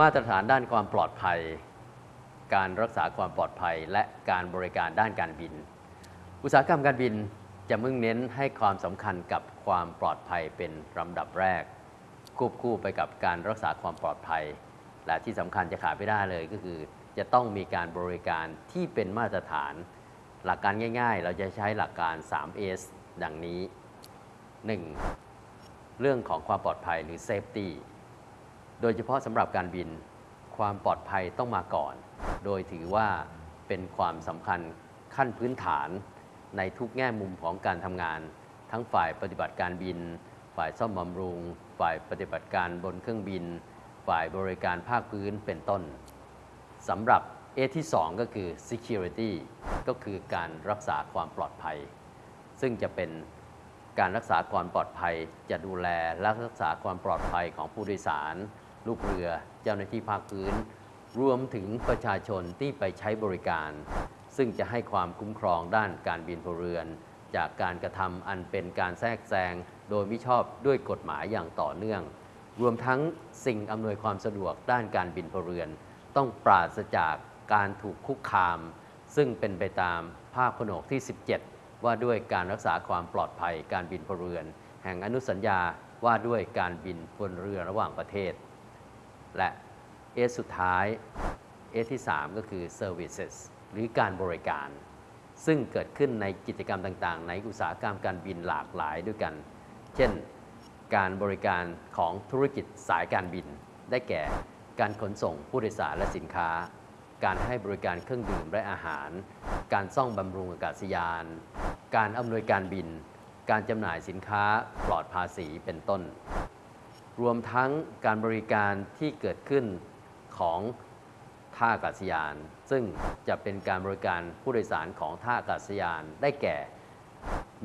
มาตรฐานด้านความปลอดภัย การรักษาความปลอดภัย และการบริการด้านการบิน อุตสาหกรรมการบินจะมุ่งเน้นให้ความสำคัญกับความปลอดภัยเป็นลำดับแรก ควบคู่ไปกับการรักษาความปลอดภัย และที่สำคัญจะขาดไม่ได้เลยก็คือ จะต้องมีการบริการที่เป็นมาตรฐาน หลักการง่าย ๆ เราจะใช้หลักการ 3S ดังนี้ 1. เรื่องของความปลอดภัยหรือ safety โดยเฉพาะสำหรับการบินความปลอดภัยต้องมาก่อน โดยถือว่าเป็นความสำคัญขั้นพื้นฐานในทุกแง่มุมของการทำงาน ทั้งฝ่ายปฏิบัติการบิน ฝ่ายซ่อมบำรุง ฝ่ายปฏิบัติการบนเครื่องบิน ฝ่ายบริการภาคพื้นเป็นต้นสำหรับ A ที่ 2 ก็คือ security ก็คือการรักษาความปลอดภัย ซึ่งจะเป็นการรักษาความปลอดภัยจะดูแลและรักษาความปลอดภัยของผู้โดยสาร ลูกเรือ เจ้าหน้าที่ภาคพื้น รวมถึงประชาชนที่ไปใช้บริการ ซึ่งจะให้ความคุ้มครองด้านการบินพลเรือน จากการกระทำอันเป็นการแทรกแซงโดยมิชอบด้วยกฎหมายอย่างต่อเนื่อง รวมทั้งสิ่งอำนวยความสะดวกด้านการบินพลเรือน ต้องปราศจากการถูกคุกคาม ซึ่งเป็นไปตามภาคผนวกที่ 17 ว่าด้วยการรักษาความปลอดภัยการบินพลเรือน แห่งอนุสัญญาว่าด้วยการบินบนเรือระหว่างประเทศ และเอสุดท้ายเอที่ 3 ก็คือ services หรือการบริการ ซึ่งเกิดขึ้นในกิจกรรมต่างๆ ในอุตสาหกรรมการบินหลากหลายด้วยกัน เช่น การบริการของธุรกิจสายการบิน ได้แก่ การขนส่งผู้โดยสารและสินค้า การให้บริการเครื่องดื่มและอาหาร การซ่อมบำรุงอากาศยาน การอำนวยการบิน การจำหน่ายสินค้าปลอดภาษีเป็นต้น รวมทั้งการบริการที่เกิดขึ้นของท่าอากาศยาน ซึ่งจะเป็นการบริการผู้โดยสารของท่าอากาศยานได้แก่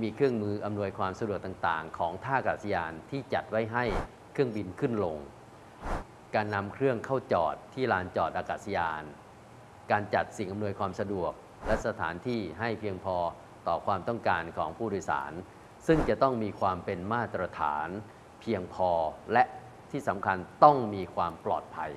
มีเครื่องมืออำนวยความสะดวกต่างๆ ของท่าอากาศยานที่จัดไว้ให้เครื่องบินขึ้นลง การนำเครื่องเข้าจอดที่ลานจอดอากาศยาน การจัดสิ่งอำนวยความสะดวก และสถานที่ให้เพียงพอต่อความต้องการของผู้โดยสาร ซึ่งจะต้องมีความเป็นมาตรฐาน เพียงพอและที่สำคัญต้องมีความปลอดภัย